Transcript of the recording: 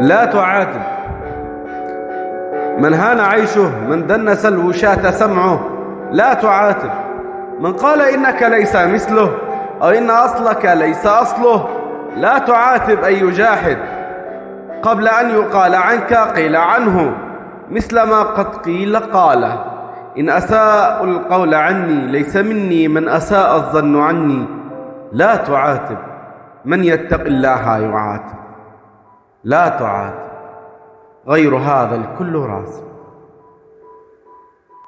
لا تعاتب من هان عيشه من دنس الوشاة سمعه لا تعاتب من قال إنك ليس مثله أو إن أصلك ليس أصله لا تعاتب أي جاحد. قبل أن يقال عنك قيل عنه مثل ما قد قيل قال. إن أساء القول عني ليس مني من أساء الظن عني. لا تعاتب. من يتق الله يعاتب. لا تعاتب غير هذا الكل راسب